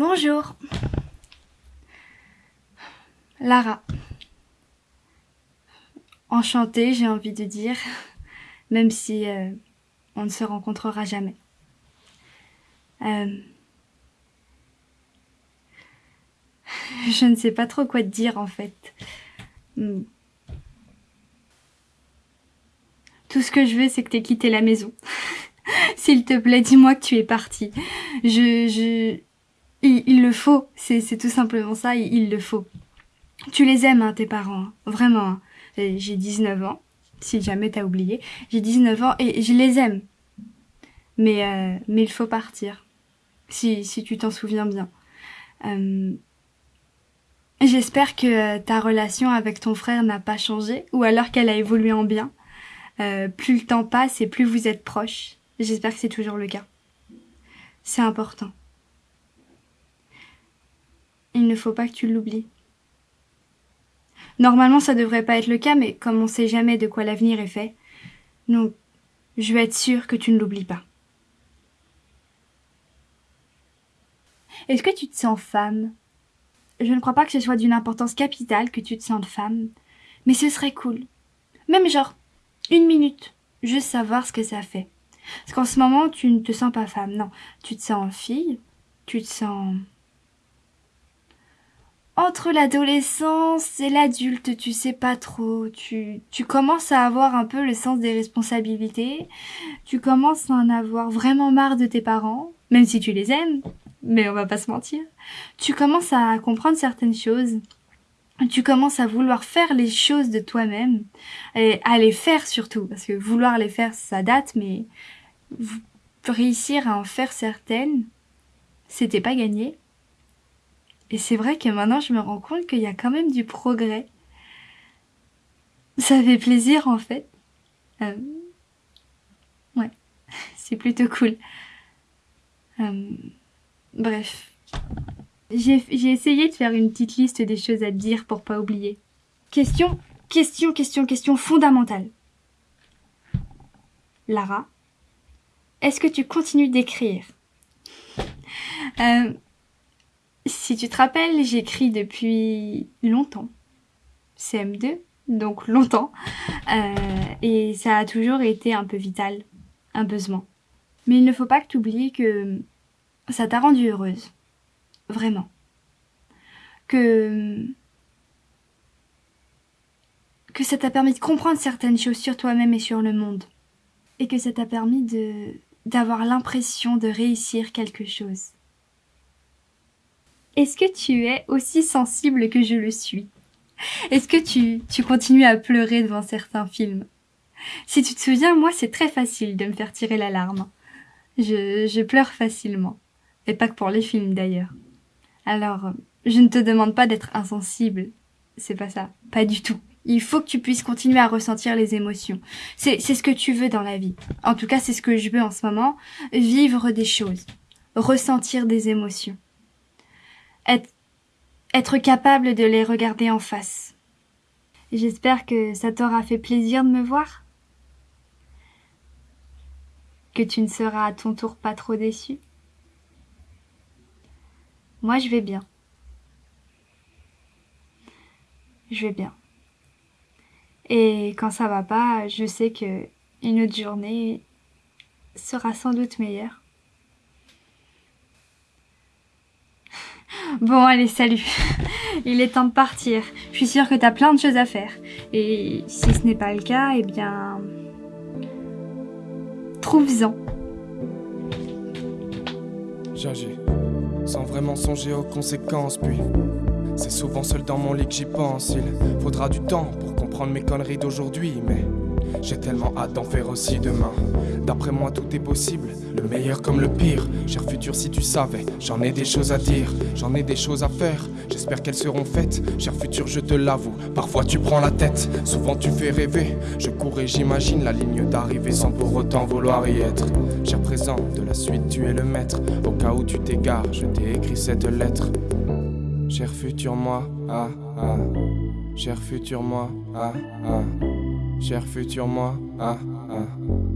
Bonjour. Lara. Enchantée, j'ai envie de dire, même si euh, on ne se rencontrera jamais. Euh, je ne sais pas trop quoi te dire en fait. Hmm. Tout ce que je veux, c'est que tu aies quitté la maison. S'il te plaît, dis-moi que tu es parti. Je, je, il, le faut. C'est tout simplement ça. Il, le faut. Tu les aimes, hein, tes parents. Hein. Vraiment. Hein. J'ai 19 ans. Si jamais t'as oublié. J'ai 19 ans et je les aime. Mais, euh, mais il faut partir. Si, si tu t'en souviens bien. Euh, J'espère que euh, ta relation avec ton frère n'a pas changé ou alors qu'elle a évolué en bien. Euh, plus le temps passe et plus vous êtes proches. J'espère que c'est toujours le cas. C'est important. Il ne faut pas que tu l'oublies. Normalement, ça devrait pas être le cas, mais comme on sait jamais de quoi l'avenir est fait, donc je veux être sûre que tu ne l'oublies pas. Est-ce que tu te sens femme? Je ne crois pas que ce soit d'une importance capitale que tu te sentes femme, mais ce serait cool. Même genre une minute, juste savoir ce que ça fait. Parce qu'en ce moment, tu ne te sens pas femme, non. Tu te sens fille, tu te sens... Entre l'adolescence et l'adulte, tu sais pas trop. Tu, tu commences à avoir un peu le sens des responsabilités. Tu commences à en avoir vraiment marre de tes parents, même si tu les aimes. Mais on va pas se mentir. Tu commences à comprendre certaines choses tu commences à vouloir faire les choses de toi-même et à les faire surtout parce que vouloir les faire ça date mais réussir à en faire certaines c'était pas gagné et c'est vrai que maintenant je me rends compte qu'il y a quand même du progrès. Ça fait plaisir en fait. Euh, ouais. C'est plutôt cool. Euh, bref. J'ai essayé de faire une petite liste des choses à dire pour pas oublier. Question, question, question, question fondamentale. Lara, est-ce que tu continues d'écrire? Euh, Si tu te rappelles, j'écris depuis longtemps. CM2, donc longtemps. Euh, et ça a toujours été un peu vital, un besoin. Mais il ne faut pas que tu oublies que ça t'a rendue heureuse vraiment. Que que ça t'a permis de comprendre certaines choses sur toi-même et sur le monde. Et que ça t'a permis de d'avoir l'impression de réussir quelque chose. Est-ce que tu es aussi sensible que je le suis? Est-ce que tu, tu continues à pleurer devant certains films? Si tu te souviens, moi c'est très facile de me faire tirer la larme. Je, je pleure facilement. Et pas que pour les films d'ailleurs. Alors, je ne te demande pas d'être insensible. C'est pas ça. Pas du tout. Il faut que tu puisses continuer à ressentir les émotions. C'est, ce que tu veux dans la vie. En tout cas, c'est ce que je veux en ce moment. Vivre des choses. Ressentir des émotions. Être, capable de les regarder en face. J'espère que ça t'aura fait plaisir de me voir. Que tu ne seras à ton tour pas trop déçu. Moi, je vais bien. Je vais bien. Et quand ça va pas, je sais que une autre journée sera sans doute meilleure. Bon, allez, salut. Il est temps de partir. Je suis sûre que t'as plein de choses à faire. Et si ce n'est pas le cas, eh bien... Trouve-en sans vraiment songer aux conséquences. Puis, c'est souvent seul dans mon lit que j'y pense. Il faudra du temps pour comprendre mes conneries d'aujourd'hui, mais j'ai tellement hâte d'en faire aussi demain. D'après moi, tout est possible, le meilleur comme le pire. Cher futur, si tu savais, j'en ai des choses à dire, j'en ai des choses à faire. J'espère qu'elles seront faites. Cher futur, je te l'avoue, parfois tu prends la tête, souvent tu fais rêver. Je cours et j'imagine la ligne d'arrivée sans pour autant vouloir y être. Cher présent, de la suite, tu es le maître. Au cas où tu t'égares, je t'ai écrit cette lettre. Cher futur moi, ah ah. Cher futur moi, ah ah. Cher futur moi, ah ah.